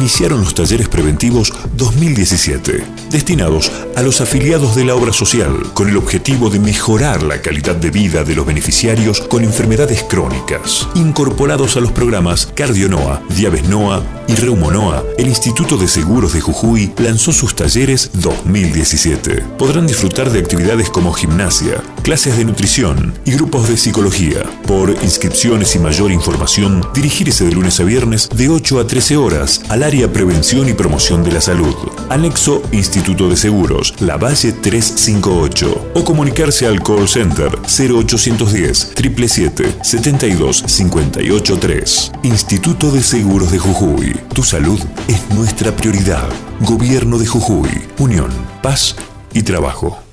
iniciaron los talleres preventivos 2017, destinados a los afiliados de la obra social, con el objetivo de mejorar la calidad de vida de los beneficiarios con enfermedades crónicas. Incorporados a los programas CardioNoa, Diabesnoa y Reumonoa, el Instituto de Seguros de Jujuy lanzó sus talleres 2017. Podrán disfrutar de actividades como gimnasia, clases de nutrición y grupos de psicología. Por inscripciones y mayor información, dirigirse de lunes a viernes de 8 a 13 horas al área Prevención y Promoción de la Salud. Anexo Instituto de Seguros, La Valle 358. O comunicarse al call center 0810 777 72 58 3. Instituto de Seguros de Jujuy. Tu salud es nuestra prioridad. Gobierno de Jujuy. Unión, paz y trabajo.